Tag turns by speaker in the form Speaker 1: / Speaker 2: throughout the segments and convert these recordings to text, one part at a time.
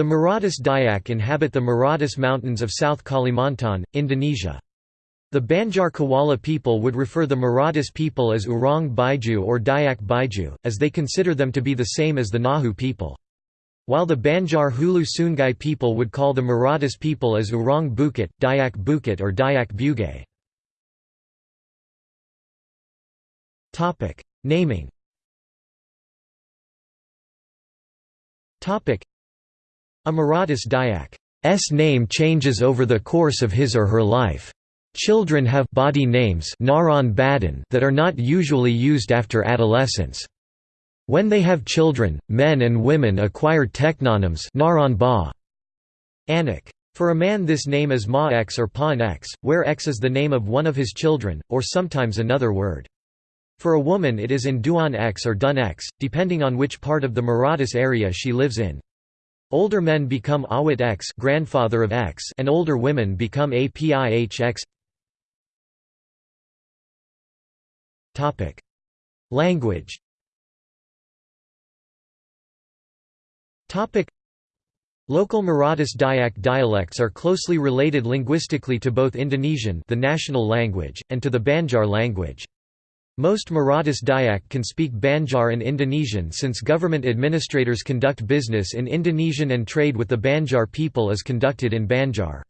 Speaker 1: The Maratus Dayak inhabit the Maratus Mountains of South Kalimantan, Indonesia. The Banjar Kuala people would refer the Maratus people as Orang Baiju or Dayak Baiju, as they consider them to be the same as the Ngaju people. While the Banjar Hulu Sungai people would call the Maratus people as Orang Bukit, Dayak Bukit or Dayak Bugay. Naming A Maratus Dayak's name changes over the course of his or her life. Children have body names that are not usually used after adolescence. When they have children, men and women acquire teknonyms. For a man this name is Ma X or Pan X, where X is the name of one of his children, or sometimes another word. For a woman it is in Duan X or Dun X, depending on which part of the Maratus area she lives in. Older men become Awit X grandfather of X and older women become APIH X. Language. Local Maratus Dayak dialects are closely related linguistically to both Indonesian the national language, and to the Banjar language. Most Maratus Dayak can speak Banjar and Indonesian since government administrators conduct business in Indonesian and trade with the Banjar people is conducted in Banjar.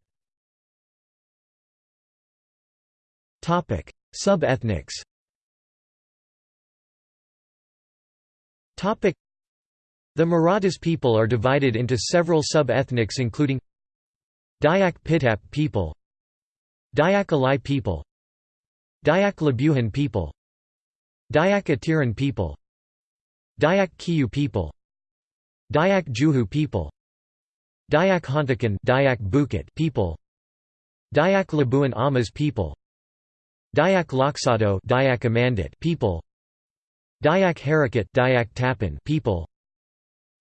Speaker 1: Sub-ethnics the Maratus people are divided into several sub-ethnics including Dayak Pitap people Dayak Alai people Dayak Labuhan people Dayak Atiran people Dayak Kiyu people Dayak Juhu people Dayak Hontakan Dayak Bukit people Dayak Labuan Amas people Dayak Loksado Dayak Amandit people Dayak Harakat Dayak Tapan people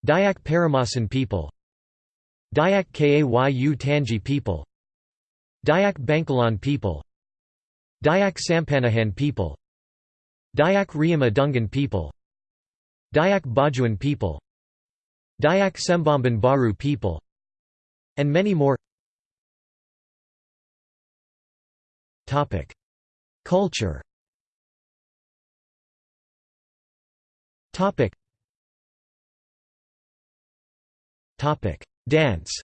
Speaker 1: Dayak Paramasan people Dayak Kayu Tangi people Dayak Bangkalan people Dayak Sampanahan people Dayak Riyama Dungan people Dayak Bajuan people Dayak Sembamban Baru people and many more. Culture. Dance.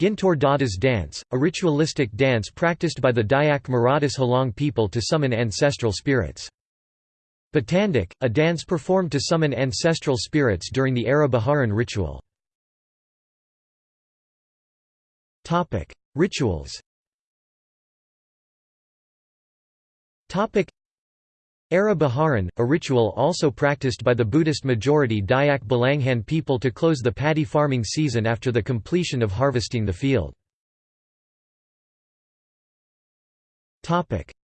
Speaker 1: Gintor Dadas dance, a ritualistic dance practiced by the Dayak Maratus Halong people to summon ancestral spirits. Batandak, a dance performed to summon ancestral spirits during the Ara Baharan ritual. Rituals Ara Baharan, a ritual also practiced by the Buddhist majority Dayak Balanghan people to close the paddy farming season after the completion of harvesting the field.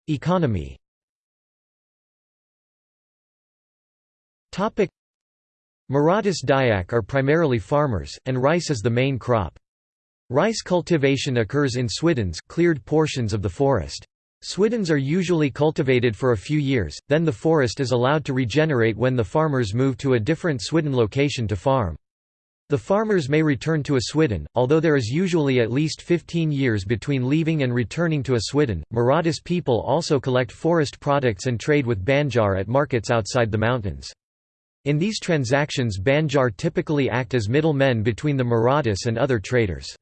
Speaker 1: Economy Maratus Dayak are primarily farmers, and rice is the main crop. Rice cultivation occurs in swiddens cleared portions of the forest. Swiddens are usually cultivated for a few years, then the forest is allowed to regenerate when the farmers move to a different swidden location to farm. The farmers may return to a swidden, although there is usually at least 15 years between leaving and returning to a swidden. Maratus people also collect forest products and trade with Banjar at markets outside the mountains. In these transactions Banjar typically act as middlemen between the Maratus and other traders.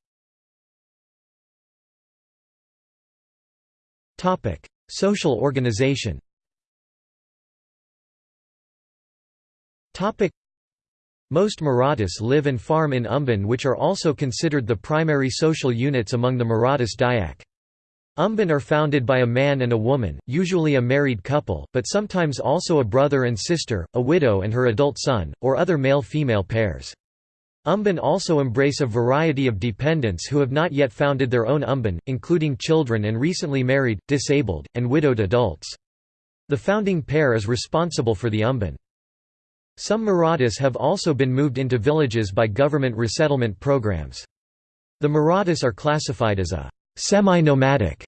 Speaker 1: Topic: Social organization. Topic: Most Maratus live and farm in Umban which are also considered the primary social units among the Maratus Dayak. Umban are founded by a man and a woman, usually a married couple, but sometimes also a brother and sister, a widow and her adult son, or other male-female pairs. Umban also embrace a variety of dependents who have not yet founded their own umban, including children and recently married, disabled, and widowed adults. The founding pair is responsible for the umban. Some Maratus have also been moved into villages by government resettlement programs. The Maratus are classified as a semi-nomadic,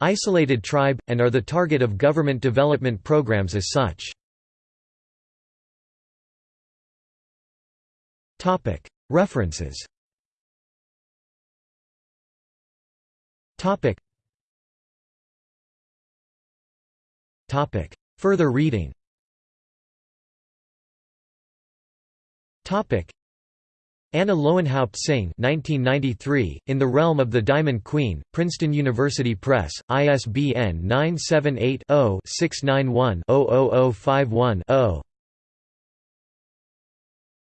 Speaker 1: isolated tribe, and are the target of government development programs as such. References. Further reading. Anna Lowenhaupt Tsing 1993, In the Realm of the Diamond Queen, Princeton University Press, ISBN 978 0 691 00051 0